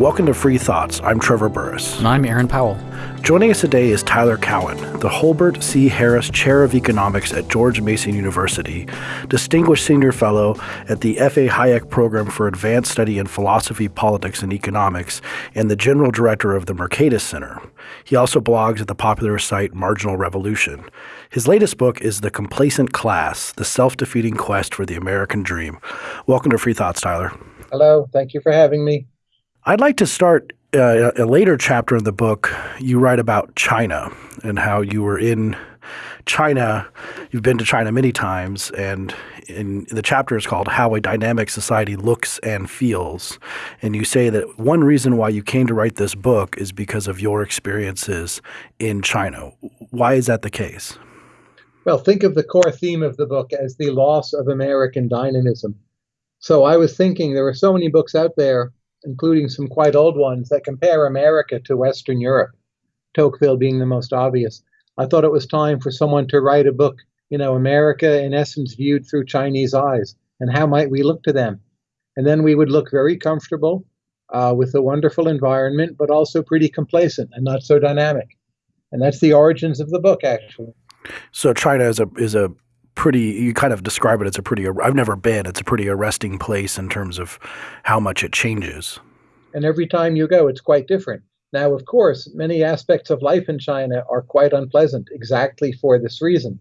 Welcome to Free Thoughts. I'm Trevor Burrus. And I'm Aaron Powell. Joining us today is Tyler Cowen, the Holbert C. Harris Chair of Economics at George Mason University, Distinguished Senior Fellow at the F.A. Hayek Program for Advanced Study in Philosophy, Politics, and Economics, and the General Director of the Mercatus Center. He also blogs at the popular site Marginal Revolution. His latest book is The Complacent Class The Self Defeating Quest for the American Dream. Welcome to Free Thoughts, Tyler. Hello. Thank you for having me. I'd like to start uh, a later chapter in the book. You write about China and how you were in China. You've been to China many times, and in the chapter is called How a Dynamic Society Looks and Feels. And you say that one reason why you came to write this book is because of your experiences in China. Why is that the case? Well, think of the core theme of the book as the loss of American dynamism. So I was thinking there are so many books out there including some quite old ones that compare America to Western Europe, Tocqueville being the most obvious. I thought it was time for someone to write a book, you know, America in essence viewed through Chinese eyes, and how might we look to them? And then we would look very comfortable uh, with a wonderful environment, but also pretty complacent and not so dynamic. And that's the origins of the book, actually. So China is a is a pretty you kind of describe it as a pretty I've never been it's a pretty arresting place in terms of how much it changes. And every time you go it's quite different. Now of course many aspects of life in China are quite unpleasant exactly for this reason.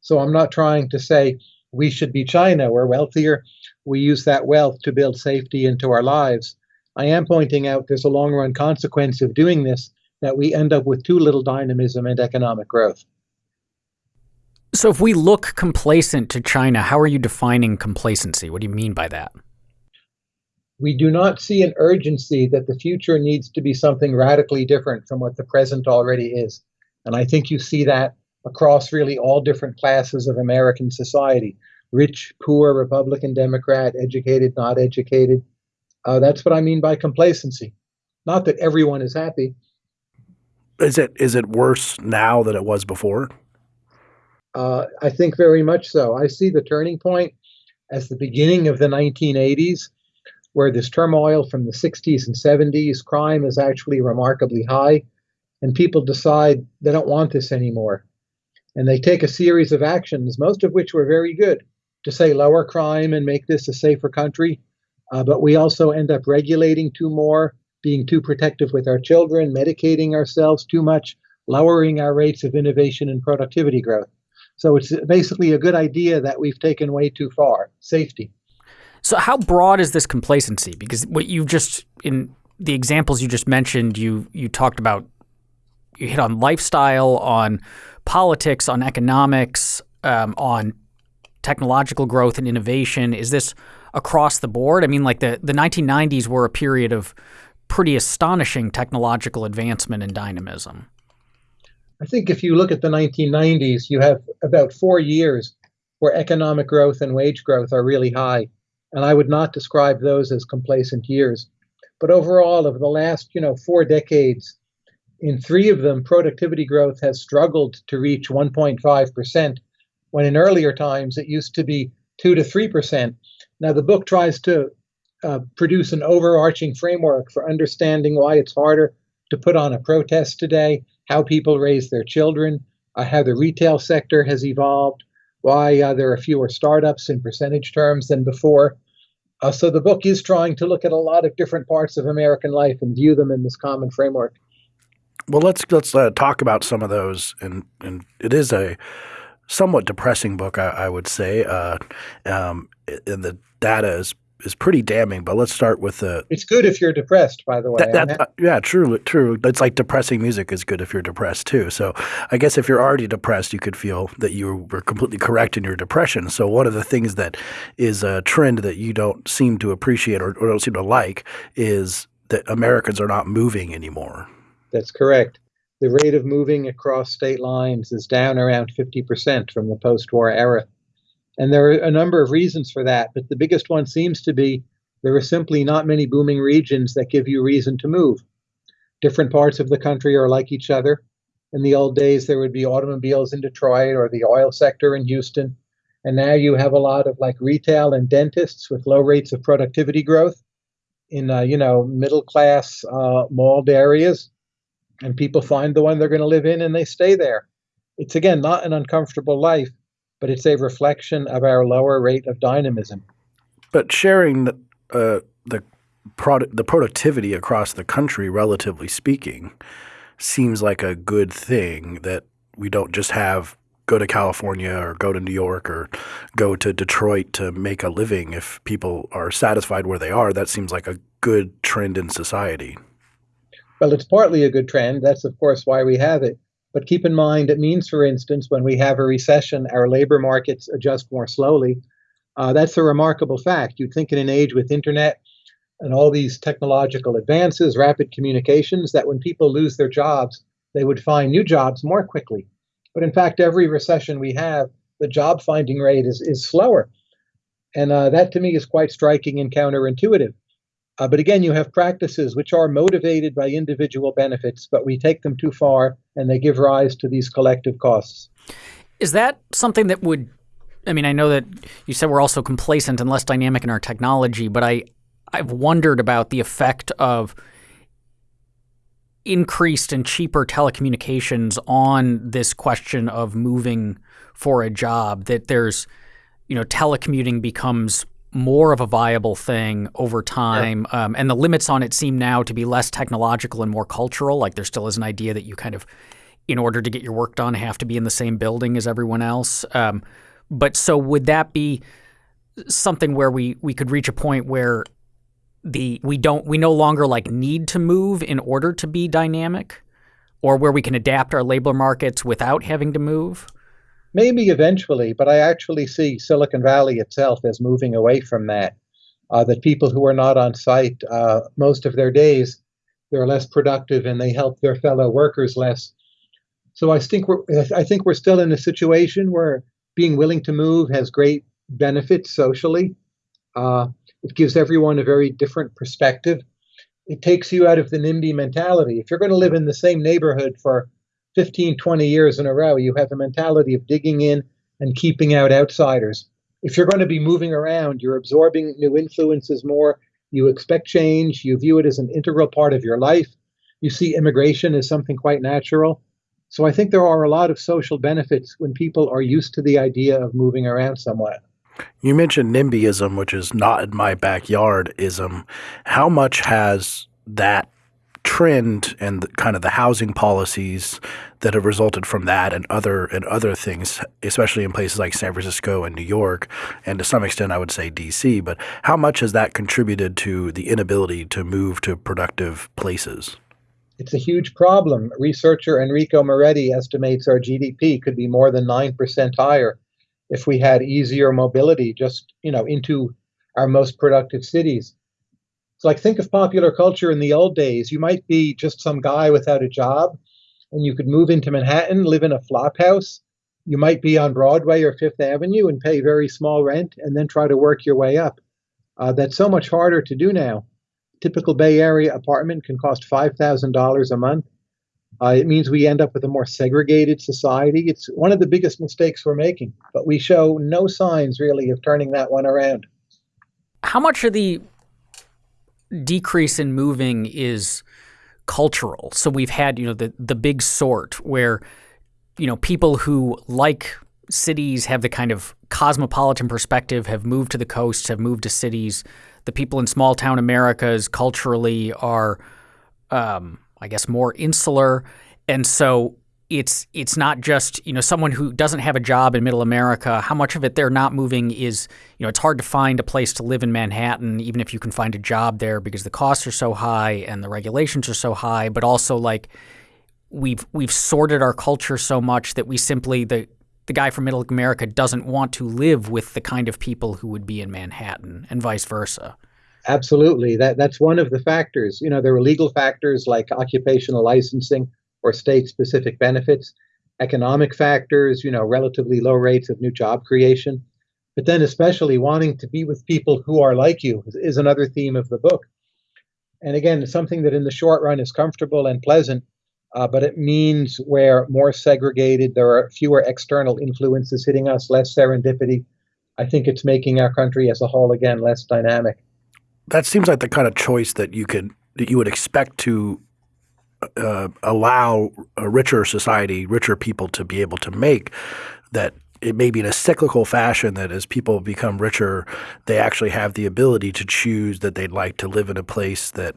So I'm not trying to say we should be China we're wealthier we use that wealth to build safety into our lives. I am pointing out there's a long run consequence of doing this that we end up with too little dynamism and economic growth so if we look complacent to China, how are you defining complacency? What do you mean by that? We do not see an urgency that the future needs to be something radically different from what the present already is. And I think you see that across really all different classes of American society rich, poor, Republican, Democrat, educated, not educated. Uh, that's what I mean by complacency. Not that everyone is happy. Is it is it worse now than it was before? Uh, I think very much so. I see the turning point as the beginning of the 1980s, where this turmoil from the 60s and 70s, crime is actually remarkably high, and people decide they don't want this anymore. And they take a series of actions, most of which were very good, to say lower crime and make this a safer country. Uh, but we also end up regulating too more, being too protective with our children, medicating ourselves too much, lowering our rates of innovation and productivity growth. So it's basically a good idea that we've taken way too far. Safety. So how broad is this complacency? Because what you just in the examples you just mentioned, you you talked about you hit on lifestyle, on politics, on economics, um, on technological growth and innovation. Is this across the board? I mean, like the the 1990s were a period of pretty astonishing technological advancement and dynamism. I think if you look at the 1990s, you have about four years where economic growth and wage growth are really high. And I would not describe those as complacent years. But overall, over the last, you know, four decades, in three of them, productivity growth has struggled to reach 1.5%, when in earlier times it used to be 2 to 3%. Now, the book tries to uh, produce an overarching framework for understanding why it's harder to put on a protest today, how people raise their children, uh, how the retail sector has evolved, why uh, there are fewer startups in percentage terms than before. Uh, so the book is trying to look at a lot of different parts of American life and view them in this common framework. Well, let's let's uh, talk about some of those, and and it is a somewhat depressing book, I, I would say, uh, um, and the data is is pretty damning. But let's start with the. It's good if you're depressed, by the way. That, that, uh, yeah, true, true. It's like depressing music is good if you're depressed too. So I guess if you're already depressed, you could feel that you were completely correct in your depression. So one of the things that is a trend that you don't seem to appreciate or, or don't seem to like is that Americans are not moving anymore. That's correct. The rate of moving across state lines is down around 50% from the post war era. And there are a number of reasons for that, but the biggest one seems to be there are simply not many booming regions that give you reason to move. Different parts of the country are like each other. In the old days, there would be automobiles in Detroit or the oil sector in Houston. And now you have a lot of like retail and dentists with low rates of productivity growth. in uh, you know middle class uh, mauled areas, and people find the one they're going to live in and they stay there. It's again not an uncomfortable life, but it's a reflection of our lower rate of dynamism. But sharing the uh, the product the productivity across the country, relatively speaking, seems like a good thing that we don't just have go to California or go to New York or go to Detroit to make a living. If people are satisfied where they are, that seems like a good trend in society. Well, it's partly a good trend. That's, of course, why we have it. But keep in mind, it means, for instance, when we have a recession, our labor markets adjust more slowly. Uh, that's a remarkable fact. You'd think in an age with internet and all these technological advances, rapid communications, that when people lose their jobs, they would find new jobs more quickly. But in fact, every recession we have, the job finding rate is, is slower. And uh, that to me is quite striking and counterintuitive. Uh, but again, you have practices which are motivated by individual benefits, but we take them too far and they give rise to these collective costs. Is that something that would, I mean, I know that you said we're also complacent and less dynamic in our technology, but I, I've wondered about the effect of increased and cheaper telecommunications on this question of moving for a job that there's you know telecommuting becomes more of a viable thing over time yeah. um, and the limits on it seem now to be less technological and more cultural like there still is an idea that you kind of in order to get your work done have to be in the same building as everyone else um, but so would that be something where we we could reach a point where the we don't we no longer like need to move in order to be dynamic or where we can adapt our labor markets without having to move? Maybe eventually, but I actually see Silicon Valley itself as moving away from that. Uh, that people who are not on site uh, most of their days, they're less productive and they help their fellow workers less. So I think we're I think we're still in a situation where being willing to move has great benefits socially. Uh, it gives everyone a very different perspective. It takes you out of the NIMBY mentality. If you're going to live in the same neighborhood for 15, 20 years in a row, you have a mentality of digging in and keeping out outsiders. If you're going to be moving around, you're absorbing new influences more. You expect change. You view it as an integral part of your life. You see immigration as something quite natural. So I think there are a lot of social benefits when people are used to the idea of moving around somewhat. You mentioned NIMBYism, which is not in my backyard ism. How much has that trend and kind of the housing policies that have resulted from that and other and other things, especially in places like San Francisco and New York, and to some extent I would say DC, but how much has that contributed to the inability to move to productive places? It's a huge problem. Researcher Enrico Moretti estimates our GDP could be more than 9% higher if we had easier mobility just you know into our most productive cities it's like think of popular culture in the old days. You might be just some guy without a job and you could move into manhattan live in a flop house. You might be on broadway or fifth avenue and pay very small rent and then try to work your way up. Uh, that's so much harder to do now. Typical bay area apartment can cost $5000 a month. Uh, it means we end up with a more segregated society. It's one of the biggest mistakes we're making, but we show no signs really of turning that one around. How much are the decrease in moving is cultural? So we've had, you know, the the big sort where, you know, people who like cities have the kind of cosmopolitan perspective, have moved to the coasts, have moved to cities. The people in small town Americas culturally are um, I guess, more insular. And so it's it's not just you know someone who doesn't have a job in middle america how much of it they're not moving is you know it's hard to find a place to live in manhattan even if you can find a job there because the costs are so high and the regulations are so high but also like we've we've sorted our culture so much that we simply the the guy from middle america doesn't want to live with the kind of people who would be in manhattan and vice versa Absolutely. That that's one of the factors. You know, there are legal factors like occupational licensing or state specific benefits, economic factors, you know, relatively low rates of new job creation. But then especially wanting to be with people who are like you is, another theme of the book. And again, something that in the short run is comfortable and pleasant, uh, but it means we're more segregated. There are fewer external influences hitting us, less serendipity. I think it's making our country as a whole again less dynamic. that seems like the kind of choice that you could that you would expect to uh, allow a richer society, richer people to be able to make. That it may be in a cyclical fashion that as people become richer, they actually have the ability to choose that they'd like to live in a place that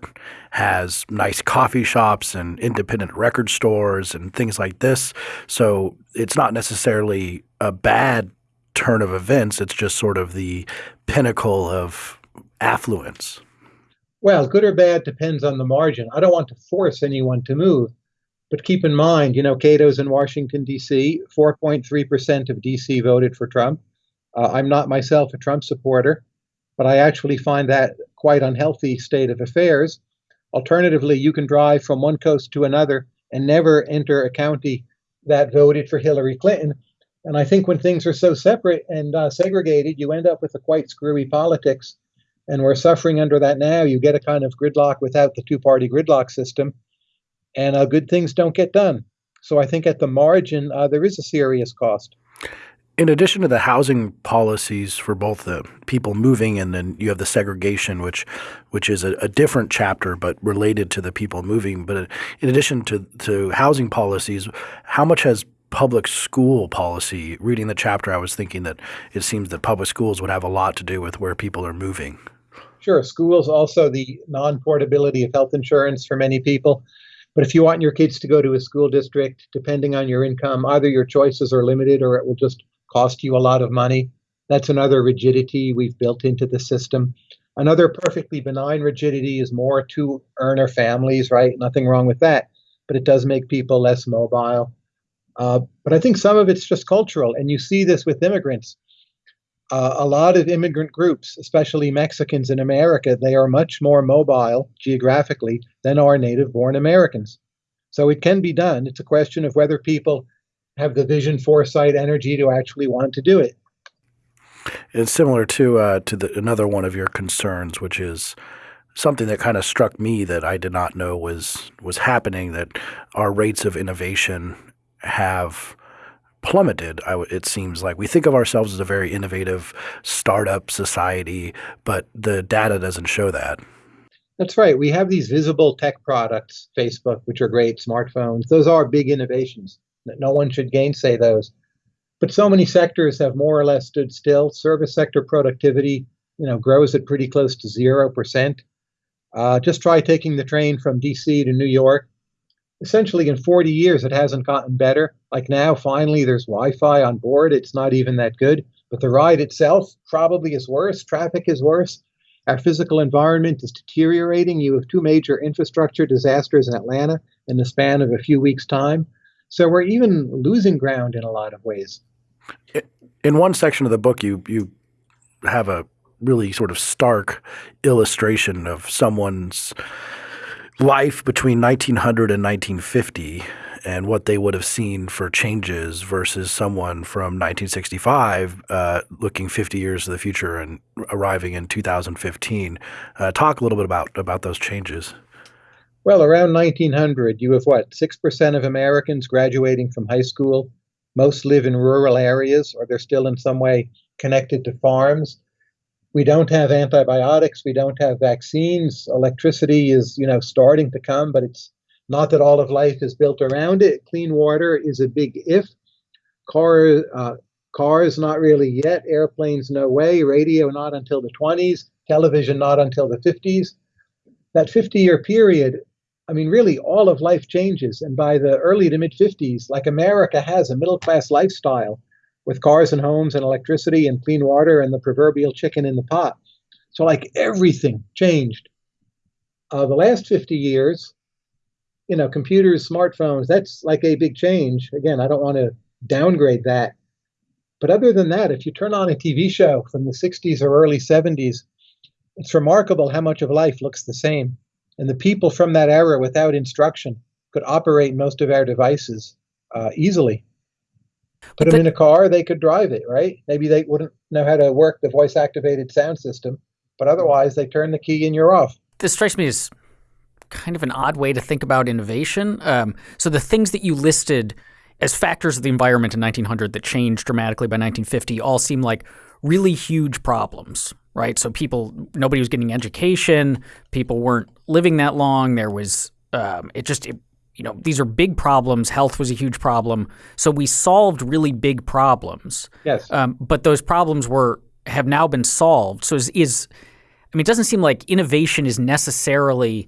has nice coffee shops and independent record stores and things like this. So it's not necessarily a bad turn of events. It's just sort of the pinnacle of affluence. Well, good or bad depends on the margin. I don't want to force anyone to move. But keep in mind, you know, Cato's in Washington, D.C., 4.3% of D.C. voted for Trump. Uh, I'm not myself a Trump supporter, but I actually find that quite unhealthy state of affairs. Alternatively, you can drive from one coast to another and never enter a county that voted for Hillary Clinton. And I think when things are so separate and uh, segregated, you end up with a quite screwy politics. And we're suffering under that now. You get a kind of gridlock without the two party gridlock system and uh, good things don't get done. So I think at the margin, uh, there is a serious cost. In addition to the housing policies for both the people moving and then you have the segregation, which which is a, a different chapter but related to the people moving. But in addition to, to housing policies, how much has public school policy? Reading the chapter, I was thinking that it seems that public schools would have a lot to do with where people are moving. Sure. Schools also the non portability of health insurance for many people. But if you want your kids to go to a school district, depending on your income, either your choices are limited or it will just cost you a lot of money. That's another rigidity we've built into the system. Another perfectly benign rigidity is more two earner families, right? Nothing wrong with that. But it does make people less mobile. Uh, but I think some of it's just cultural. And you see this with immigrants uh, a lot of immigrant groups, especially Mexicans in America, they are much more mobile geographically than are native born Americans. So it can be done. It's a question of whether people have the vision, foresight, energy to actually want to do it. It's similar to uh, to the, another one of your concerns, which is something that kind of struck me that I did not know was was happening. That our rates of innovation have plummeted. it seems like we think of ourselves as a very innovative startup society, but the data doesn't show that. That's right. We have these visible tech products, Facebook, which are great, smartphones. Those are big innovations. No one should gainsay those. But so many sectors have more or less stood still. Service sector productivity, you know, grows at pretty close to zero percent. Uh, just try taking the train from D.C. to New York essentially in 40 years it hasn't gotten better. Like now finally there's wi-fi on board. It's not even that good. But the ride itself probably is worse. Traffic is worse. Our physical environment is deteriorating. You have two major infrastructure disasters in atlanta in the span of a few weeks time. So we're even losing ground in a lot of ways. In one section of the book you you have a really sort of stark illustration of someone's life between 1900 and 1950 and what they would have seen for changes versus someone from 1965 uh, looking 50 years to the future and arriving in 2015. Uh, talk a little bit about about those changes. Well, around 1900, you have what? 6% of Americans graduating from high school. Most live in rural areas or they're still in some way connected to farms we don't have antibiotics we don't have vaccines. Electricity is you know starting to come but it's not that all of life is built around it. Clean water is a big if. Car uh, cars not really yet. Airplanes no way. Radio not until the 20s television not until the 50s that 50 year period i mean really all of life changes. And by the early to mid 50s like america has a middle class lifestyle with cars and homes and electricity and clean water and the proverbial chicken in the pot. So, like everything changed. Uh, the last 50 years, you know, computers, smartphones, that's like a big change. Again, I don't want to downgrade that. But other than that, if you turn on a TV show from the 60s or early 70s, it's remarkable how much of life looks the same. And the people from that era without instruction could operate most of our devices uh, easily. Put them in a car, they could drive it, right? Maybe they wouldn't know how to work the voice activated sound system, but otherwise they turn the key and you're off. This strikes me as kind of an odd way to think about innovation. Um, so the things that you listed as factors of the environment in 1900 that changed dramatically by 1950 all seem like really huge problems. right? So people, nobody was getting education. People weren't living that long. There was, um, it just, it, you know, these are big problems. Health was a huge problem. So we solved really big problems. Yes. Um, but those problems were have now been solved. So is, is I mean, it doesn't seem like innovation is necessarily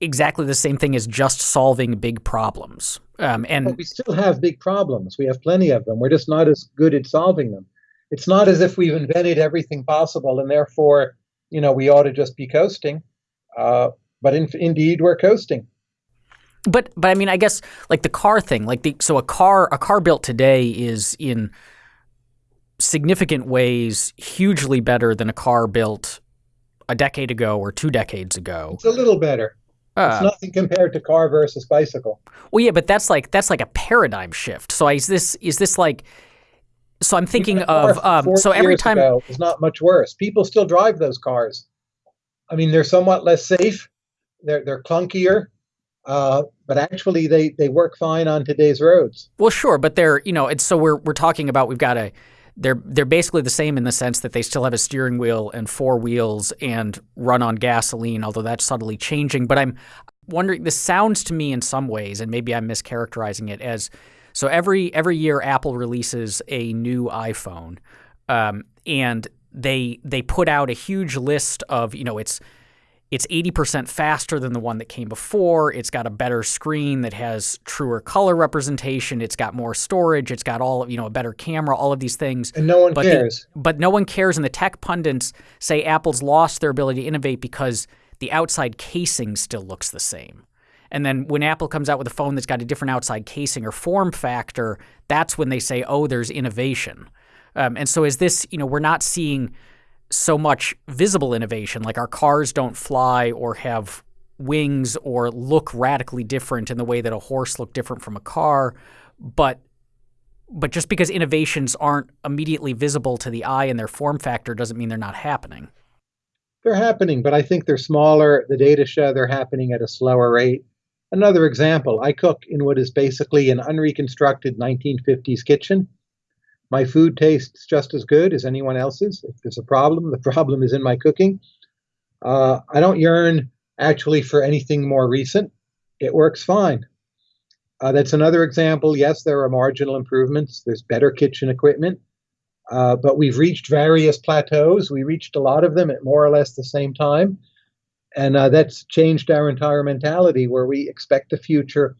exactly the same thing as just solving big problems. Um, and but we still have big problems. We have plenty of them. We're just not as good at solving them. It's not as if we've invented everything possible and therefore, you know, we ought to just be coasting. Uh, but in, indeed, we're coasting. But but I mean, I guess like the car thing, like the so a car a car built today is in significant ways hugely better than a car built a decade ago or two decades ago. It's a little better. Uh, it's nothing compared to car versus bicycle. Well, yeah, but that's like that's like a paradigm shift. So is this is this like? So I'm thinking of um, so every time it's not much worse. People still drive those cars. I mean, they're somewhat less safe. They're they're clunkier. Uh, but actually, they, they work fine on today's roads. Well, sure, but they're you know, it's so we're we're talking about we've got a they're they're basically the same in the sense that they still have a steering wheel and four wheels and run on gasoline, although that's subtly changing. But I'm wondering. This sounds to me in some ways, and maybe I'm mischaracterizing it as so. Every every year, Apple releases a new iPhone, um, and they they put out a huge list of you know it's it's 80% faster than the one that came before. It's got a better screen that has truer color representation. It's got more storage. It's got all, you know, a better camera, all of these things. And no one but cares. The, but no one cares. And the tech pundits say Apple's lost their ability to innovate because the outside casing still looks the same. And then when Apple comes out with a phone that's got a different outside casing or form factor, that's when they say, oh, there's innovation. Um, and so is this, you know, we're not seeing – so much visible innovation. Like our cars don't fly or have wings or look radically different in the way that a horse looked different from a car, but but just because innovations aren't immediately visible to the eye in their form factor doesn't mean they're not happening. They're happening, but I think they're smaller. The data show they're happening at a slower rate. Another example, I cook in what is basically an unreconstructed 1950s kitchen. My food tastes just as good as anyone else's. If there's a problem, the problem is in my cooking. Uh, I don't yearn actually for anything more recent. It works fine. Uh, that's another example. Yes, there are marginal improvements. There's better kitchen equipment. Uh, but we've reached various plateaus. We reached a lot of them at more or less the same time. And uh, that's changed our entire mentality where we expect the future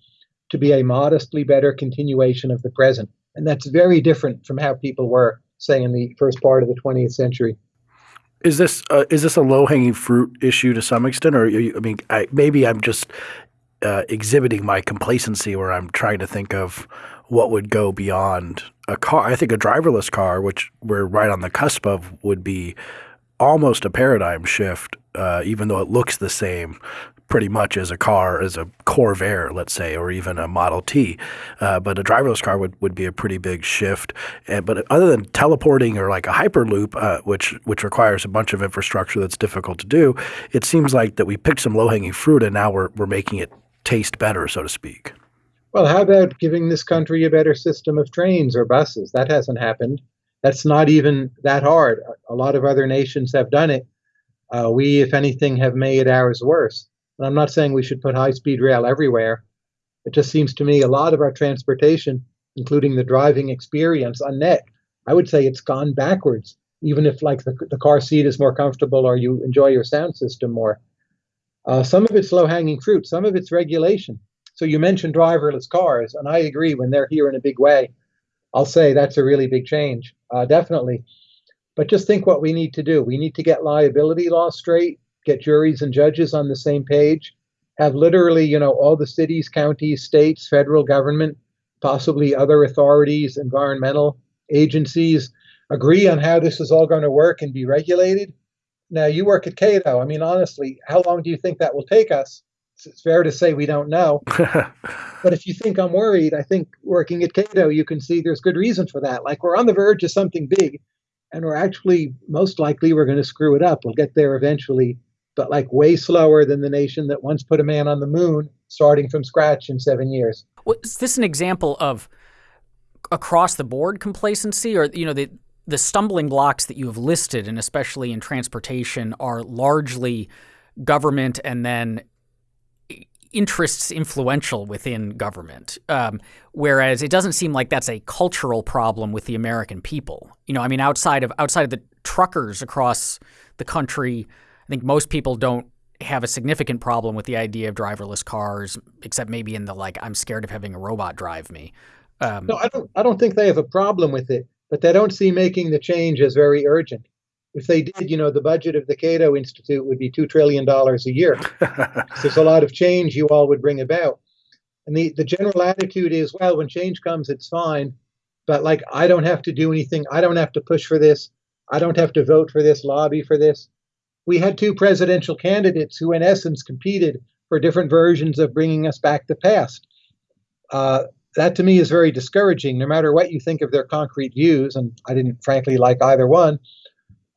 to be a modestly better continuation of the present. And that's very different from how people were, say, in the first part of the 20th century. Is this uh, is this a low hanging fruit issue to some extent, or you, I mean, I, maybe I'm just uh, exhibiting my complacency where I'm trying to think of what would go beyond a car. I think a driverless car, which we're right on the cusp of, would be almost a paradigm shift, uh, even though it looks the same pretty much as a car, as a Corvair, let's say, or even a Model T. Uh, but a driverless car would, would be a pretty big shift. And, but other than teleporting or like a Hyperloop, uh, which which requires a bunch of infrastructure that's difficult to do, it seems like that we picked some low hanging fruit and now we're we're making it taste better, so to speak. Well, how about giving this country a better system of trains or buses? That hasn't happened. That's not even that hard. A lot of other nations have done it. Uh, we, if anything, have made ours worse. And I'm not saying we should put high speed rail everywhere. It just seems to me a lot of our transportation, including the driving experience on net, I would say it's gone backwards, even if like the, the car seat is more comfortable or you enjoy your sound system more. Uh, some of it's low hanging fruit, some of it's regulation. So you mentioned driverless cars, and I agree when they're here in a big way. I'll say that's a really big change, uh, definitely. But just think what we need to do. We need to get liability law straight get juries and judges on the same page, have literally, you know, all the cities, counties, states, federal government, possibly other authorities, environmental agencies agree on how this is all going to work and be regulated. Now, you work at Cato. I mean, honestly, how long do you think that will take us? It's fair to say we don't know. but if you think I'm worried, I think working at Cato, you can see there's good reason for that. Like we're on the verge of something big, and we're actually most likely we're going to screw it up. We'll get there eventually but like way slower than the nation that once put a man on the moon starting from scratch in seven years. Well, is this an example of across the board complacency or, you know, the, the stumbling blocks that you have listed, and especially in transportation, are largely government and then interests influential within government. Um, whereas it doesn't seem like that's a cultural problem with the American people. You know, I mean, outside of outside of the truckers across the country, I think most people don't have a significant problem with the idea of driverless cars, except maybe in the like, I'm scared of having a robot drive me. Um, no, I don't. I don't think they have a problem with it, but they don't see making the change as very urgent. If they did, you know, the budget of the Cato Institute would be two trillion dollars a year. there's a lot of change you all would bring about. And the, the general attitude is, well, when change comes, it's fine. But like, I don't have to do anything. I don't have to push for this. I don't have to vote for this, lobby for this. We had two presidential candidates who, in essence, competed for different versions of bringing us back the past. Uh, that to me is very discouraging, no matter what you think of their concrete views. And I didn't, frankly, like either one.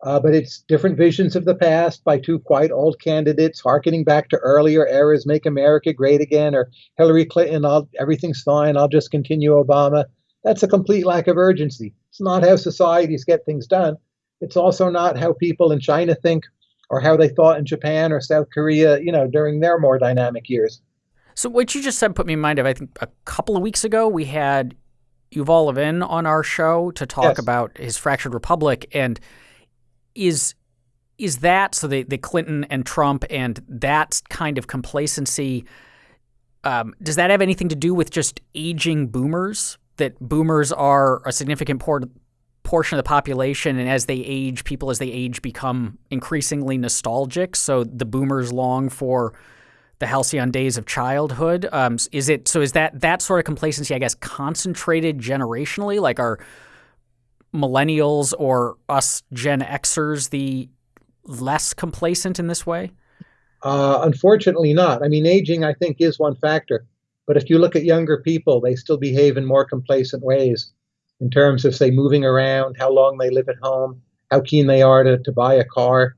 Uh, but it's different visions of the past by two quite old candidates, harkening back to earlier eras, make America great again, or Hillary Clinton, I'll, everything's fine, I'll just continue Obama. That's a complete lack of urgency. It's not how societies get things done. It's also not how people in China think or how they thought in Japan or South Korea, you know, during their more dynamic years. So what you just said put me in mind of I think a couple of weeks ago we had Yuval Levin on our show to talk yes. about his fractured republic and is is that so the, the Clinton and Trump and that kind of complacency um, does that have anything to do with just aging boomers that boomers are a significant port, portion of the population and as they age people as they age become increasingly nostalgic so the boomers long for the halcyon days of childhood. Um, is it so? Is that that sort of complacency? I guess concentrated generationally, like are millennials or us Gen Xers the less complacent in this way? Uh, unfortunately, not. I mean, aging, I think, is one factor. But if you look at younger people, they still behave in more complacent ways in terms of, say, moving around, how long they live at home, how keen they are to, to buy a car.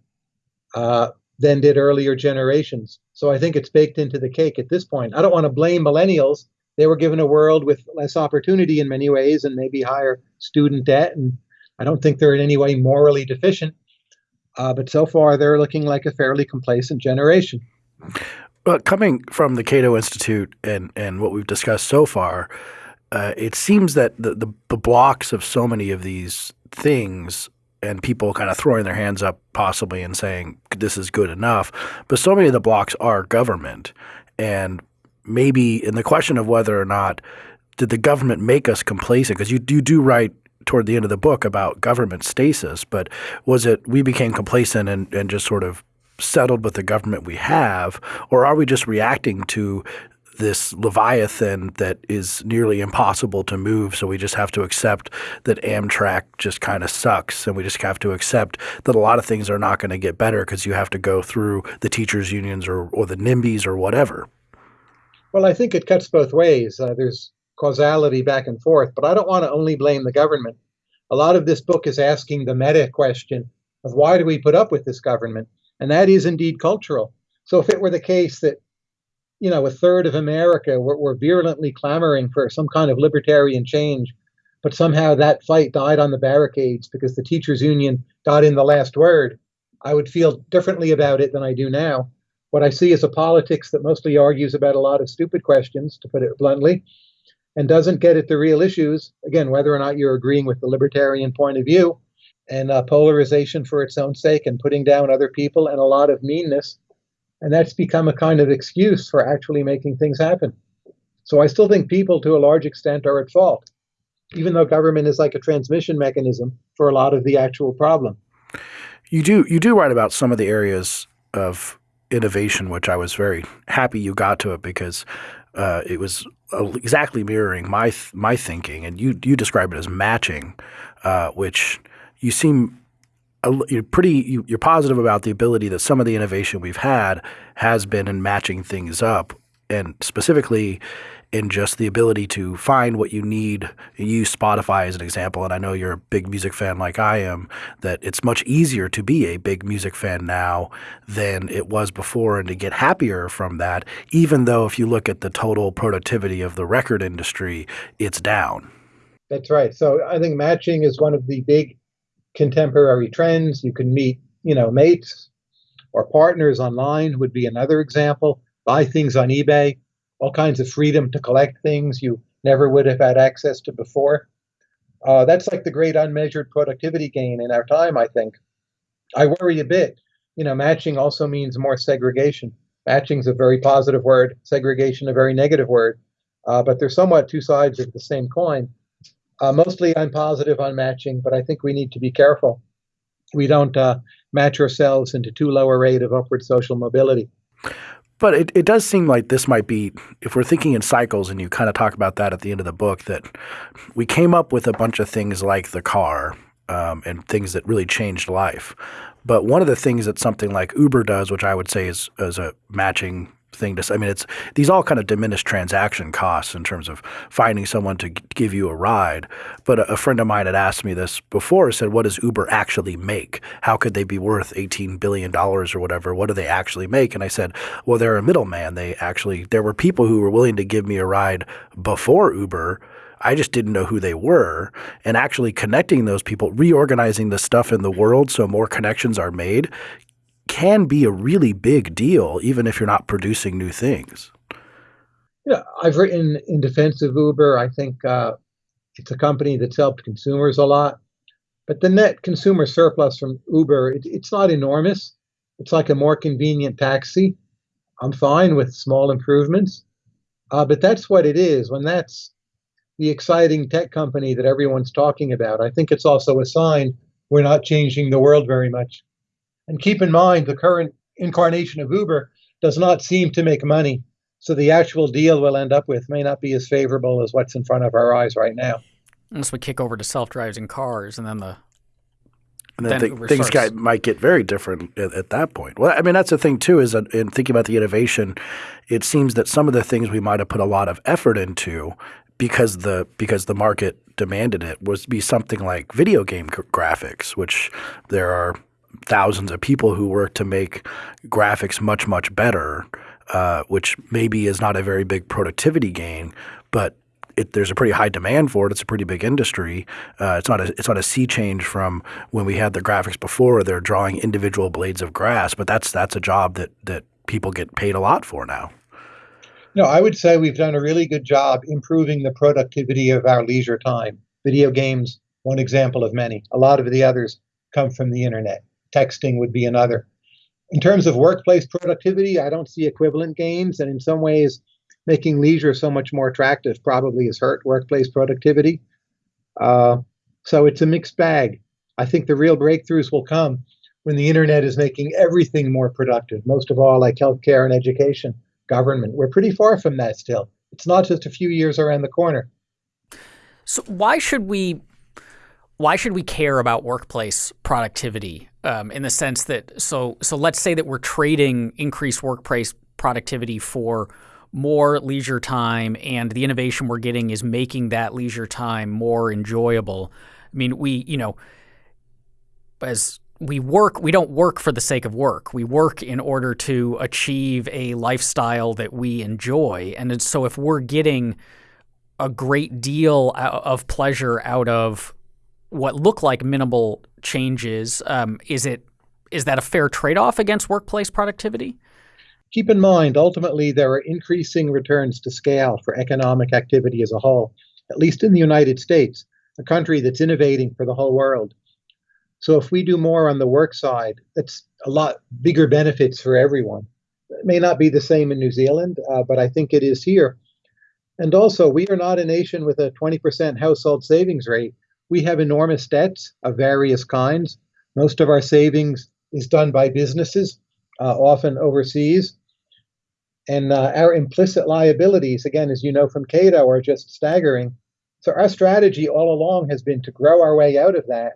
Uh, than did earlier generations. So I think it's baked into the cake at this point. I don't want to blame millennials. They were given a world with less opportunity in many ways and maybe higher student debt. And I don't think they're in any way morally deficient. Uh, but so far, they're looking like a fairly complacent generation. But coming from the Cato Institute and, and what we've discussed so far, uh, it seems that the, the, the blocks of so many of these things and people kind of throwing their hands up possibly and saying this is good enough. But so many of the blocks are government. And maybe in the question of whether or not did the government make us complacent, because you, you do write toward the end of the book about government stasis, but was it we became complacent and, and just sort of settled with the government we have, or are we just reacting to this leviathan that is nearly impossible to move. So we just have to accept that Amtrak just kind of sucks, and we just have to accept that a lot of things are not going to get better because you have to go through the teachers' unions or or the NIMBYs or whatever. Well, I think it cuts both ways. Uh, there's causality back and forth, but I don't want to only blame the government. A lot of this book is asking the meta question of why do we put up with this government? And that is indeed cultural. So if it were the case that you know, a third of America were, were virulently clamoring for some kind of libertarian change, but somehow that fight died on the barricades because the teachers' union got in the last word. I would feel differently about it than I do now. What I see is a politics that mostly argues about a lot of stupid questions, to put it bluntly, and doesn't get at the real issues. Again, whether or not you're agreeing with the libertarian point of view, and uh, polarization for its own sake, and putting down other people, and a lot of meanness and that's become a kind of excuse for actually making things happen. So I still think people, to a large extent, are at fault, even though government is like a transmission mechanism for a lot of the actual problem. You do you do write about some of the areas of innovation, which I was very happy you got to it because uh, it was exactly mirroring my my thinking, and you you describe it as matching, uh, which you seem you're pretty you're positive about the ability that some of the innovation we've had has been in matching things up and specifically in just the ability to find what you need. You use Spotify as an example, and I know you're a big music fan like I am, that it's much easier to be a big music fan now than it was before and to get happier from that, even though if you look at the total productivity of the record industry, it's down. That's right. So I think matching is one of the big contemporary trends. You can meet, you know, mates or partners online would be another example. Buy things on eBay, all kinds of freedom to collect things you never would have had access to before. Uh, that's like the great unmeasured productivity gain in our time, I think. I worry a bit. You know, matching also means more segregation. Matching is a very positive word, segregation a very negative word, uh, but they're somewhat two sides of the same coin. Uh, mostly I'm positive on matching, but I think we need to be careful. We don't uh, match ourselves into too low a rate of upward social mobility. But it, it does seem like this might be, if we're thinking in cycles, and you kind of talk about that at the end of the book, that we came up with a bunch of things like the car um, and things that really changed life. But one of the things that something like Uber does, which I would say is, is a matching thing to. I mean, it's these all kind of diminish transaction costs in terms of finding someone to give you a ride. But a, a, friend of mine had asked me this before. Said, "What does Uber actually make? How could they be worth eighteen billion dollars or whatever? What do they actually make?" And I said, "Well, they're a middleman. They actually there were people who were willing to give me a ride before Uber." I just didn't know who they were. And actually connecting those people, reorganizing the stuff in the world so more connections are made, can be a really big deal, even if you're not producing new things. Yeah, I've written in defense of Uber. I think uh, it's a company that's helped consumers a lot. But the net consumer surplus from Uber, it, it's not enormous. It's like a more convenient taxi. I'm fine with small improvements. Uh, but that's what it is. When that's the exciting tech company that everyone's talking about, I think it's also a sign we're not changing the world very much. And keep in mind, the current incarnation of Uber does not seem to make money. So the actual deal we'll end up with may not be as favorable as what's in front of our eyes right now. Unless we kick over to self-driving cars and then the and then, then th- things got, might get very different at, at, that point. Well, I mean, that's the thing too. Is that in thinking about the innovation, it seems that some of the things we might have put a lot of effort into because the because the market demanded it was be something like video game graphics, which there are thousands of people who work to make graphics much, much better, uh, which maybe is not a very big productivity gain, but it, there's a pretty high demand for it. It's a pretty big industry. Uh, it's not a it's not a sea change from when we had the graphics before. They're drawing individual blades of grass, but that's that's a job that that people get paid a lot for now. No, I would say we've done a really good job improving the productivity of our leisure time. Video games, one example of many. A lot of the others come from the internet texting would be another. In terms of workplace productivity, I don't see equivalent gains. And in some ways, making leisure so much more attractive probably has hurt workplace productivity. Uh, so it's a mixed bag. I think the real breakthroughs will come when the internet is making everything more productive, most of all, like healthcare and education, government. We're pretty far from that still. It's not just a few years around the corner. So, why should we why should we care about workplace productivity um, in the sense that so so let's say that we're trading increased workplace productivity for more leisure time and the innovation we're getting is making that leisure time more enjoyable. I mean we you know as we work we don't work for the sake of work. We work in order to achieve a lifestyle that we enjoy. And so if we're getting a great deal of pleasure out of what look like minimal changes. Um, is it is that a fair trade off against workplace productivity? Keep in mind, ultimately, there are increasing returns to scale for economic activity as a whole, at least in the United States, a country that's innovating for the whole world. So, if we do more on the work side, that's a lot bigger benefits for everyone. It may not be the same in New Zealand, uh, but I think it is here. And also, we are not a nation with a 20% household savings rate we have enormous debts of various kinds. Most of our savings is done by businesses, uh, often overseas. And uh, our implicit liabilities, again, as you know from Cato, are just staggering. So our strategy all along has been to grow our way out of that.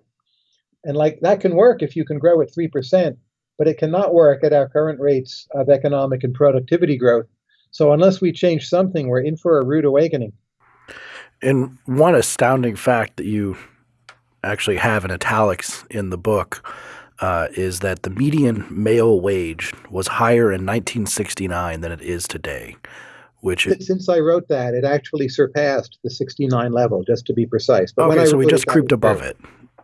And like that can work if you can grow at 3%, but it cannot work at our current rates of economic and productivity growth. So unless we change something, we're in for a rude awakening. And one astounding fact that you actually have in italics in the book uh, is that the median male wage was higher in 1969 than it is today. Which it, since I wrote that, it actually surpassed the 69 level, just to be precise. But okay, so we just creeped above it.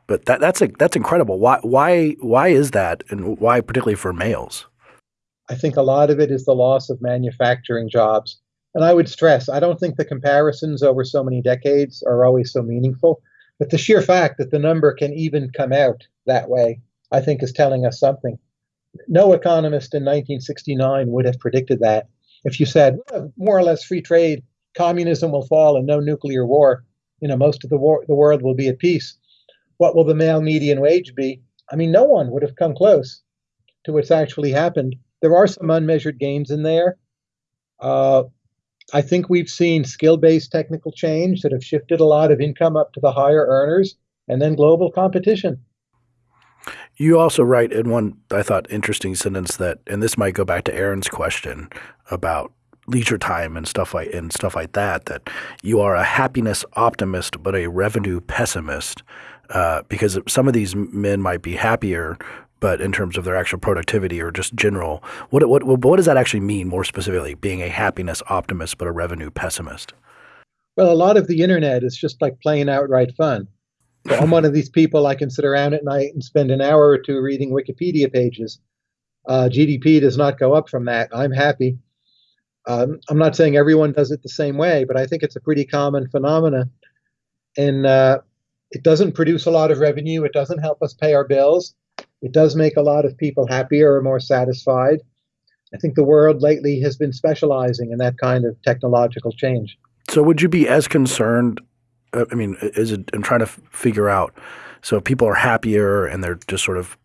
But that, that's a, that's incredible. Why why why is that, and why particularly for males? I think a lot of it is the loss of manufacturing jobs. And I would stress, I don't think the comparisons over so many decades are always so meaningful. But the sheer fact that the number can even come out that way, I think, is telling us something. No economist in 1969 would have predicted that. If you said more or less free trade, communism will fall and no nuclear war, you know, most of the, war, the world will be at peace. What will the male median wage be? I mean, no one would have come close to what's actually happened. There are some unmeasured gains in there. Uh, I think we've seen skill based technical change that have shifted a lot of income up to the higher earners and then global competition. You also write in one, I thought, interesting sentence that, and this might go back to Aaron's question about leisure time and stuff like and stuff like that. That you are a happiness optimist but a revenue pessimist, uh, because some of these men might be happier but in terms of their actual productivity or just general, what what what does that actually mean more specifically? Being a happiness optimist but a revenue pessimist. Well, a lot of the internet is just like playing outright fun. So I'm one of these people. I can sit around at night and spend an hour or two reading Wikipedia pages. Uh, GDP does not go up from that. I'm happy. Um, I'm not saying everyone does it the same way, but I think it's a pretty common phenomenon. And uh, it doesn't produce a lot of revenue. It doesn't help us pay our bills. It does make a lot of people happier or more satisfied. I think the world lately has been specializing in that kind of technological change. So, would you be as concerned? Uh, I mean, is it? I'm trying to figure out. So, people are happier and they're just sort of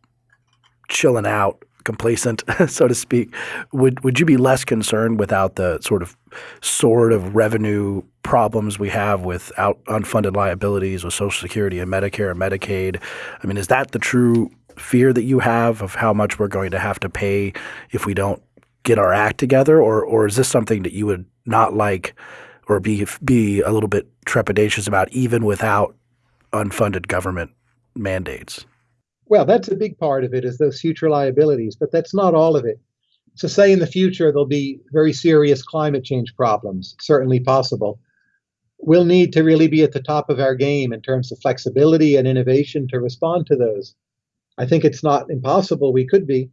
chilling out, complacent, so to speak. Would would you be less concerned without the sort of sort of revenue problems we have with out unfunded liabilities with Social Security and Medicare and Medicaid? I mean, is that the true fear that you have of how much we're going to have to pay if we don't get our act together, or or is this something that you would not like or be be a little bit trepidatious about, even without unfunded government mandates? Well, that's a big part of it is those future liabilities, but that's not all of it. So, say in the future there'll be very serious climate change problems, certainly possible. We'll need to really be at the top of our game in terms of flexibility and innovation to respond to those. I think it's not impossible. We could be.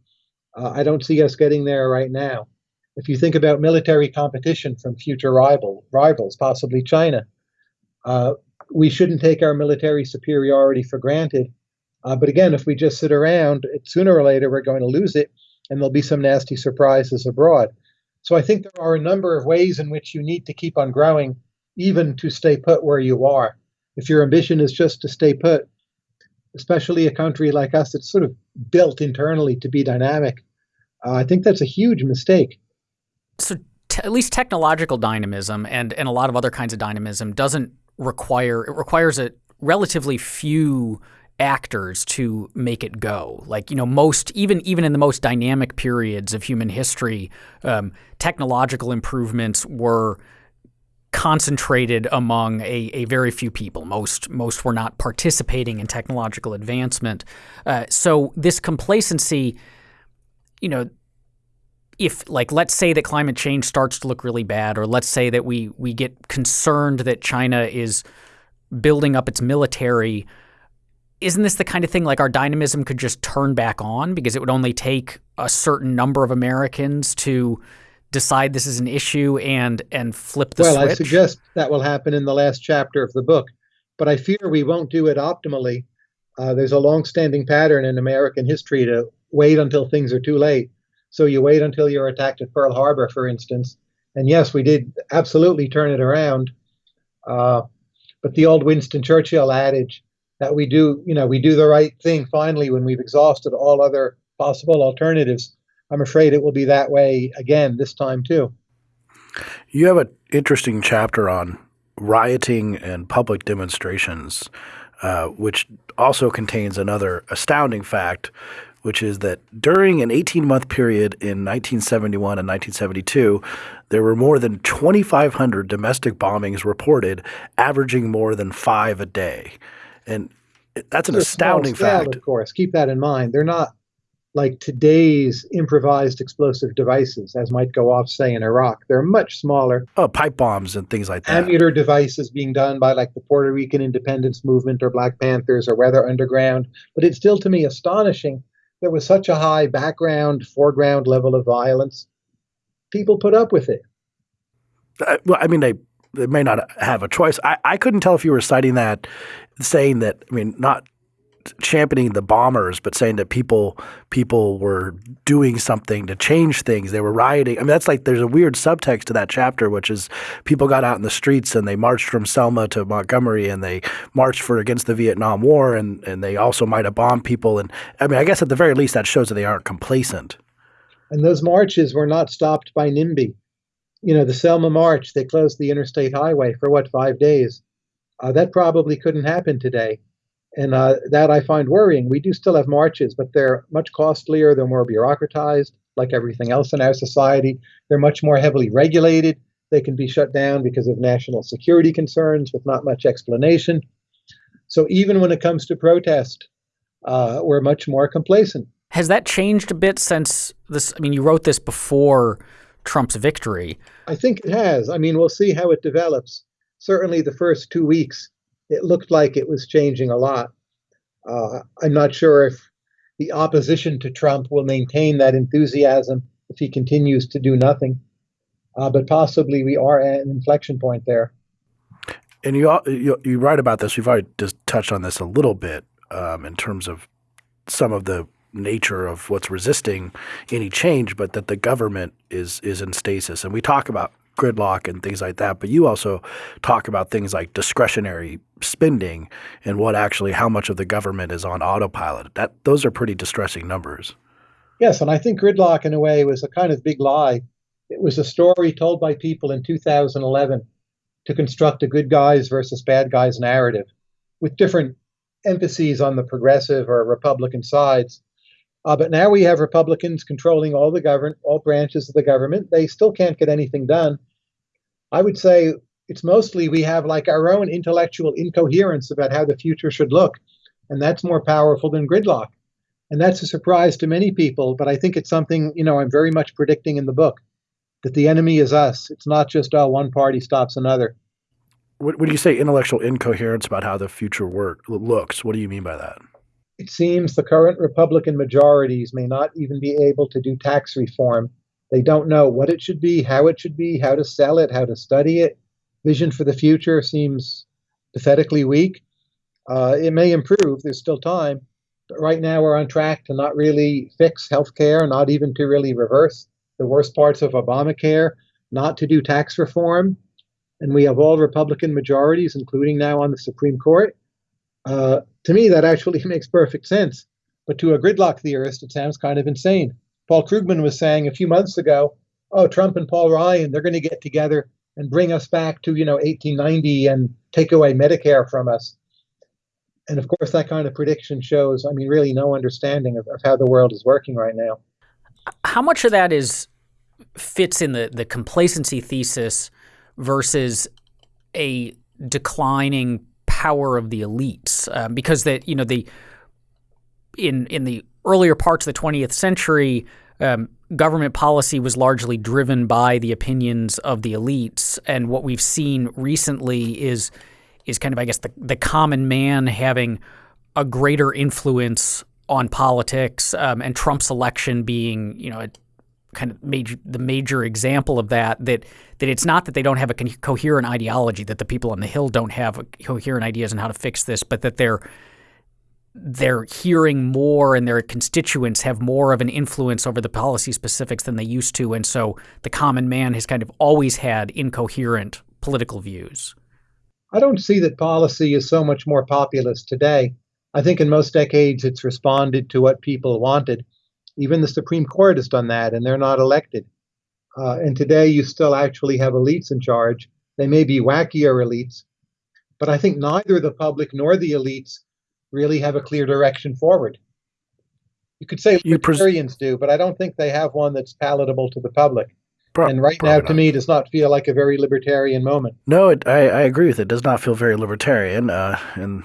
Uh, I don't see us getting there right now. If you think about military competition from future rival, rivals, possibly China, uh, we shouldn't take our military superiority for granted. Uh, but again, if we just sit around, sooner or later we're going to lose it, and there'll be some nasty surprises abroad. So I think there are a number of ways in which you need to keep on growing, even to stay put where you are. If your ambition is just to stay put, especially a country like us that's sort of built internally to be dynamic. Uh, I think that's a huge mistake. So, at least technological dynamism and, and a lot of other kinds of dynamism doesn't require, it requires a relatively few actors to make it go. Like you know, most even even in the most dynamic periods of human history, um, technological improvements were concentrated among a, a very few people. Most most were not participating in technological advancement. Uh, so this complacency, you know, if like let's say that climate change starts to look really bad, or let's say that we we get concerned that China is building up its military. Isn't this the kind of thing like our dynamism could just turn back on because it would only take a certain number of Americans to decide this is an issue and and flip the well, switch? I suggest that will happen in the last chapter of the book, but I fear we won't do it optimally. Uh, there's a long-standing pattern in American history to wait until things are too late. So you wait until you're attacked at Pearl Harbor, for instance. And yes, we did absolutely turn it around. Uh, but the old Winston Churchill adage that we do, you know, we do the right thing finally when we've exhausted all other possible alternatives I'm afraid it will be that way again this time too. You have an interesting chapter on rioting and public demonstrations, uh, which also contains another astounding fact, which is that during an 18 month period in 1971 and 1972, there were more than 2,500 domestic bombings reported, averaging more than five a day. And that's an astounding scale, fact. Of course, keep that in mind. They're not like today's improvised explosive devices, as might go off, say, in Iraq. They're much smaller. Oh, pipe bombs and things like that. Ammuter devices being done by like the Puerto Rican independence movement or Black Panthers or Weather Underground. But it's still to me astonishing there was such a high background, foreground level of violence. People put up with it. Uh, well, I mean, they they may not have a choice. I, I couldn't tell if you were citing that, saying that. I mean, not championing the bombers, but saying that people people were doing something to change things. They were rioting. I mean, that's like there's a weird subtext to that chapter, which is people got out in the streets and they marched from Selma to Montgomery and they marched for against the Vietnam War and and they also might have bombed people. And I mean, I guess at the very least that shows that they aren't complacent. And those marches were not stopped by NIMBY. You know, the Selma March, they closed the interstate highway for what five days. Uh, that probably couldn't happen today and uh, that I find worrying. We do still have marches, but they're much costlier. They're more bureaucratized, like everything else in our society. They're much more heavily regulated. They can be shut down because of national security concerns with not much explanation. So even when it comes to protest, uh, we're much more complacent. Has that changed a bit since this? I mean, you wrote this before Trump's victory. I think it has. I mean, we'll see how it develops. Certainly, the first two weeks it looked like it was changing a lot. Uh, I'm not sure if the opposition to Trump will maintain that enthusiasm if he continues to do nothing, uh, but possibly we are at an inflection point there. And you, you, you write about this. We've already just touched on this a little bit um, in terms of some of the nature of what's resisting any change, but that the government is is in stasis. And we talk about gridlock and things like that. But you also talk about things like discretionary spending and what actually how much of the government is on autopilot. That those are pretty distressing numbers. Yes, and I think gridlock in a way was a kind of big lie. It was a story told by people in 2011 to construct a good guys versus bad guys narrative with different emphases on the progressive or Republican sides. Uh, but now we have Republicans controlling all the government, all branches of the government. They still can't get anything done. I would say it's mostly we have like our own intellectual incoherence about how the future should look, and that's more powerful than gridlock. And that's a surprise to many people, but I think it's something you know I'm very much predicting in the book that the enemy is us. It's not just oh one party stops another. What When you say intellectual incoherence about how the future work looks, what do you mean by that? It seems the current Republican majorities may not even be able to do tax reform. They don't know what it should be, how it should be, how to sell it, how to study it. Vision for the future seems pathetically weak. Uh, it may improve, there's still time. But right now, we're on track to not really fix healthcare, not even to really reverse the worst parts of Obamacare, not to do tax reform. And we have all Republican majorities, including now on the Supreme Court. Uh, to me, that actually makes perfect sense. But to a gridlock theorist, it sounds kind of insane. Paul Krugman was saying a few months ago, oh, Trump and Paul Ryan, they're going to get together and bring us back to, you know, 1890 and take away Medicare from us. And of course, that kind of prediction shows, I mean, really no understanding of, of how the world is working right now. How much of that is fits in the, the complacency thesis versus a declining power of the elites um, because that you know the in in the earlier parts of the 20th century um, government policy was largely driven by the opinions of the elites. And what we've seen recently is is kind of I guess the, the common man having a greater influence on politics um, and Trump's election being you know a, kind of major the major example of that that that it's not that they don't have a coherent ideology that the people on the hill don't have coherent ideas on how to fix this but that they're they're hearing more and their constituents have more of an influence over the policy specifics than they used to. And so the common man has kind of always had incoherent political views. I don't see that policy is so much more populist today. I think in most decades it's responded to what people wanted even the Supreme Court has done that, and they're not elected. Uh, and today you still actually have elites in charge. They may be wackier elites, but I think neither the public nor the elites really have a clear direction forward. You could say you libertarians do, but I don't think they have one that's palatable to the public. Pro- and right now, to not. me, does not feel like a very libertarian moment. No, it, I, I, agree with it. it. Does not feel very libertarian, uh, and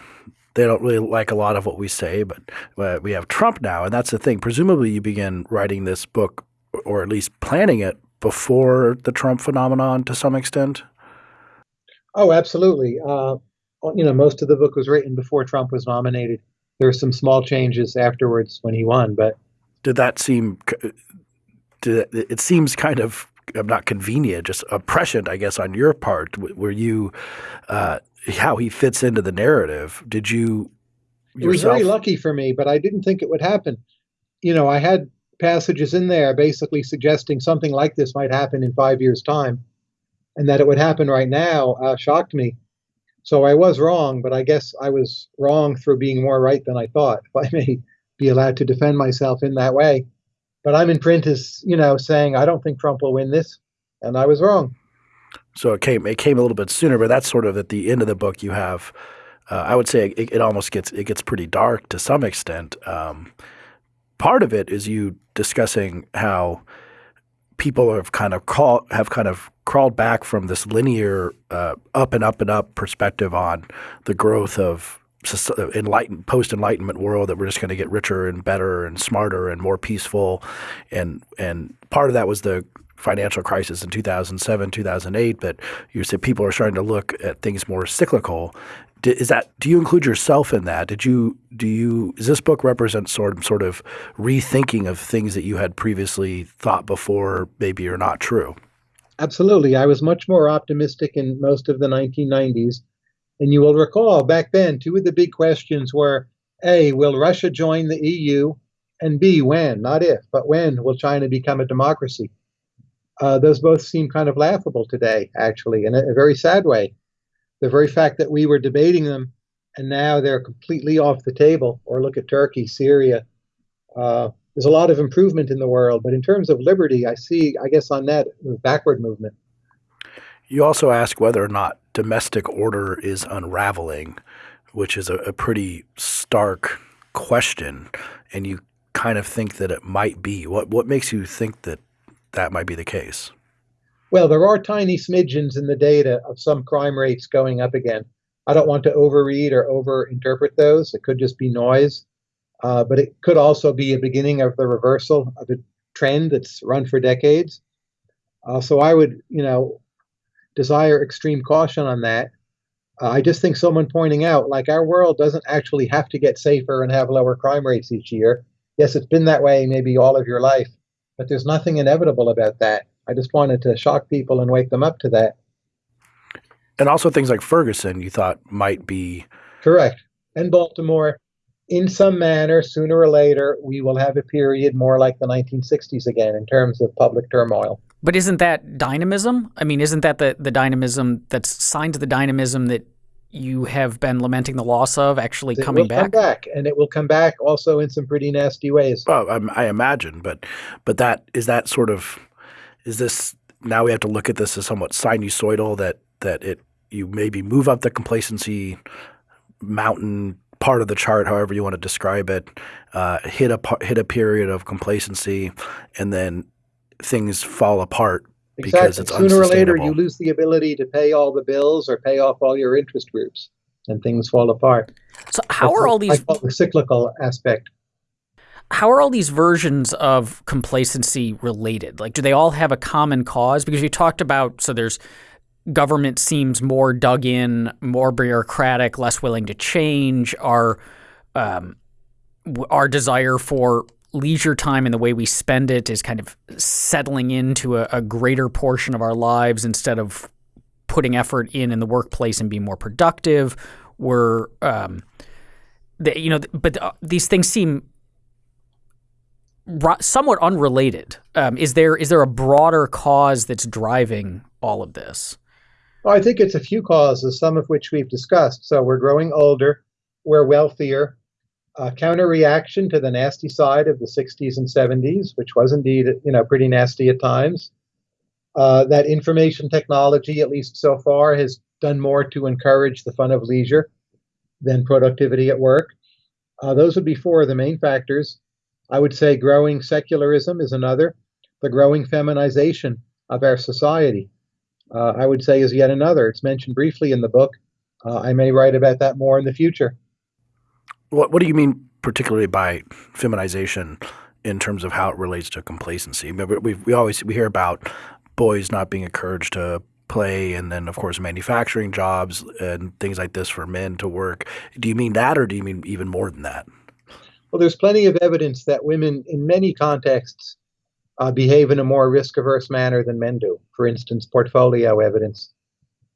they don't really like a lot of what we say, but uh, we have Trump now, and that's the thing. Presumably, you began writing this book, or at least planning it, before the Trump phenomenon to some extent. Oh, absolutely. Uh, you know, most of the book was written before Trump was nominated. There were some small changes afterwards when he won, but did that seem? Did it, it seems kind of not convenient, just prescient, I guess, on your part. Were you uh, how he fits into the narrative? Did you? Yourself? It was very lucky for me, but I didn't think it would happen. You know, I had passages in there basically suggesting something like this might happen in five years' time, and that it would happen right now uh, shocked me. So I was wrong, but I guess I was wrong through being more right than I thought, if I may be allowed to defend myself in that way. But I'm in print as, you know, saying I don't think Trump will win this, and I was wrong. So it came it came a little bit sooner, but that's sort of at the end of the book. You have, uh, I would say, it, it, almost gets it gets pretty dark to some extent. Um, part of it is you discussing how people have kind of call, have kind of crawled back from this linear uh, up and up and up perspective on the growth of enlightened post enlightenment world that we're just going to get richer and better and smarter and more peaceful and and part of that was the financial crisis in 2007 2008 but you said people are starting to look at things more cyclical is that do you include yourself in that did you do you does this book represent sort of sort of rethinking of things that you had previously thought before maybe are not true absolutely i was much more optimistic in most of the 1990s and you will recall back then, two of the big questions were A, will Russia join the EU? And B, when? Not if, but when will China become a democracy? Uh, those both seem kind of laughable today, actually, in a, a, very sad way. The very fact that we were debating them and now they're completely off the table, or look at Turkey, Syria. Uh, there's a lot of improvement in the world, but in terms of liberty, I see, I guess, on that backward movement. You also ask whether or not domestic order is unraveling, which is a, a pretty stark question, and you kind of think that it might be. What what makes you think that that might be the case? Well, there are tiny smidgens in the data of some crime rates going up again. I don't want to overread or overinterpret those. It could just be noise, uh, but it could also be a beginning of the reversal of a trend that's run for decades. Uh, so I would, you know, desire extreme caution on that. Uh, I just think someone pointing out, like, our world doesn't actually have to get safer and have lower crime rates each year. Yes, it's been that way maybe all of your life, but there's nothing inevitable about that. I just wanted to shock people and wake them up to that. And also things like Ferguson, you thought might be correct. And Baltimore, in some manner, sooner or later, we will have a period more like the 1960s again in terms of public turmoil. But isn't that dynamism? I mean, isn't that the, the dynamism that's signed to the dynamism that you have been lamenting the loss of actually it coming back? Come back, and it will come back also in some pretty nasty ways. Well, I, I imagine, but but that is that sort of is this now we have to look at this as somewhat sinusoidal that that it you maybe move up the complacency mountain part of the chart, however you want to describe it, uh, hit a hit a period of complacency, and then things fall apart exactly. because it's sooner or later you lose the ability to pay all the bills or pay off all your interest groups, and things fall apart. So how That's are all these the cyclical aspect? How are all these versions of complacency related? Like, do they all have a common cause? Because you talked about so there's government seems more dug in, more bureaucratic, less willing to change. Our um, our desire for leisure time and the way we spend it is kind of settling into a, a greater portion of our lives instead of putting effort in in the workplace and being more productive. We're, um, the, you know, but uh, these things seem somewhat unrelated. Um, is there is there a broader cause that's driving all of this? Well, I think it's a few causes, some of which we've discussed. So we're growing older, we're wealthier, a counter reaction to the nasty side of the 60s and 70s, which was indeed you know pretty nasty at times. Uh, that information technology, at least so far, has done more to encourage the fun of leisure than productivity at work. Uh, those would be four of the main factors. I would say growing secularism is another. The growing feminization of our society, uh, I would say, is yet another. It's mentioned briefly in the book. Uh, I may write about that more in the future. What What do you mean particularly by feminization in terms of how it relates to complacency? We we always we hear about boys not being encouraged to play and then of course manufacturing jobs and things like this for men to work. Do you mean that or do you mean even more than that? Well, there's plenty of evidence that women in many contexts uh, behave in a more risk averse manner than men do. For instance, portfolio evidence.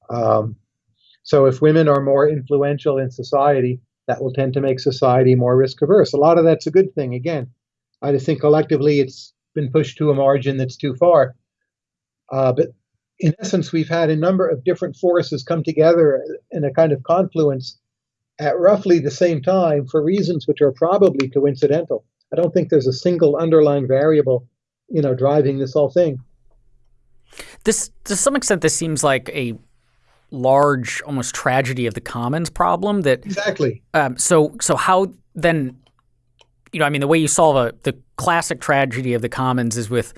Um, so if women are more influential in society, that will tend to make society more risk averse. A lot of that's a good thing. Again, I just think collectively it's been pushed to a margin that's too far. Uh, but in essence, we've had a number of different forces come together in a kind of confluence at roughly the same time for reasons which are probably coincidental. I don't think there's a single underlying variable, you know, driving this whole thing. This, to some extent, this seems like a large, almost tragedy of the commons problem. That exactly. Um, so, so how then? You know, I mean, the way you solve a the classic tragedy of the commons is with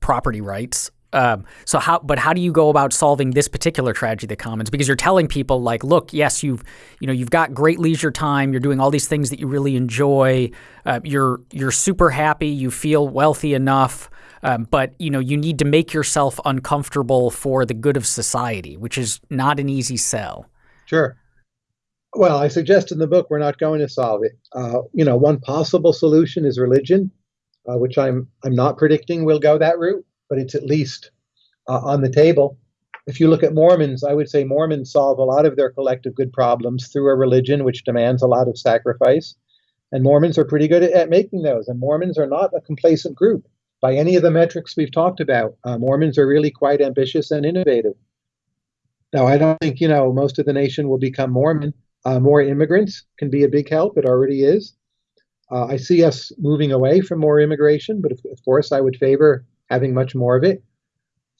property rights. Um, so how, but how do you go about solving this particular tragedy of the commons? Because you're telling people like, look, yes, you've, you know, you've got great leisure time. You're doing all these things that you really enjoy. Uh, you're, you're super happy. You feel wealthy enough. Um, but you know, you need to make yourself uncomfortable for the good of society, which is not an easy sell. Sure. Well, I suggest in the book we're not going to solve it. Uh, you know, one possible solution is religion, uh, which I'm I'm not predicting will go that route but it's at least uh, on the table. If you look at Mormons, I would say Mormons solve a lot of their collective good problems through a religion which demands a lot of sacrifice. And Mormons are pretty good at, at making those. And Mormons are not a complacent group by any of the metrics we've talked about. Uh, Mormons are really quite ambitious and innovative. Now, I don't think, you know, most of the nation will become Mormon. Uh, more immigrants can be a big help. It already is. Uh, I see us moving away from more immigration, but of, of course, I would favor having much more of it.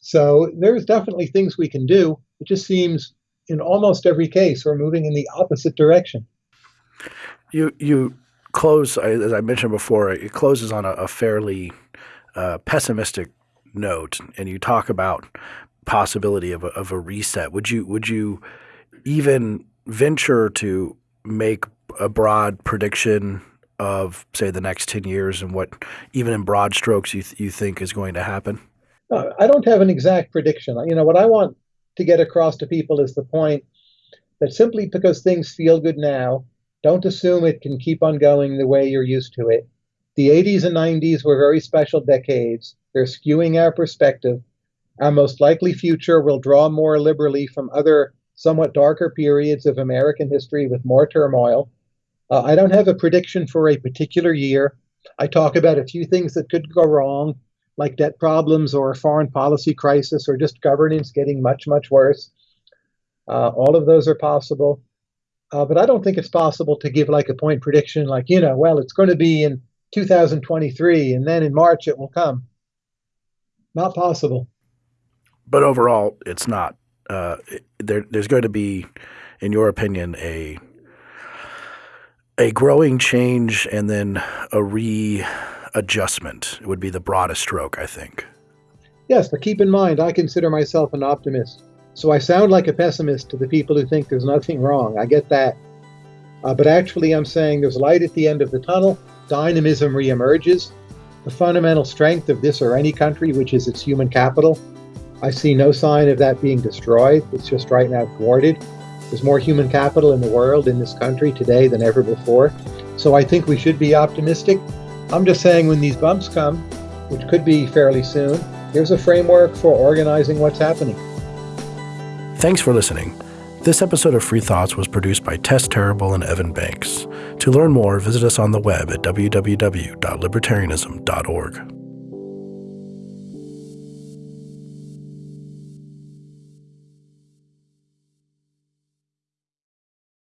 So there's definitely things we can do. It just seems in almost every case we're moving in the opposite direction. You you close as I mentioned before. It closes on a, a fairly uh, pessimistic note, and you talk about possibility of a, of a reset. Would you would you even venture to make a broad prediction of say the next 10 years and what even in broad strokes you, th- you think is going to happen? Uh, i don't have an exact prediction. You know what i want to get across to people is the point that simply because things feel good now don't assume it can keep on going the way you're used to it. The 80s and 90s were very special decades. They're skewing our perspective. Our most likely future will draw more liberally from other somewhat darker periods of american history with more turmoil uh, I don't have a prediction for a particular year. I talk about a few things that could go wrong, like debt problems or a foreign policy crisis or just governance getting much, much worse. Uh, all of those are possible. Uh, but I don't think it's possible to give like a point prediction, like, you know, well, it's going to be in 2023 and then in March it will come. Not possible. But overall, it's not. Uh, there, there's going to be, in your opinion, a a growing change and then a readjustment would be the broadest stroke, I think. Yes, but keep in mind, I consider myself an optimist. So I sound like a pessimist to the people who think there's nothing wrong. I get that. Uh, but actually, I'm saying there's light at the end of the tunnel, dynamism reemerges. The fundamental strength of this or any country, which is its human capital, I see no sign of that being destroyed. It's just right now thwarted. There's more human capital in the world, in this country today than ever before. So I think we should be optimistic. I'm just saying when these bumps come, which could be fairly soon, here's a framework for organizing what's happening. Thanks for listening. This episode of Free Thoughts was produced by Tess Terrible and Evan Banks. To learn more, visit us on the web at www.libertarianism.org.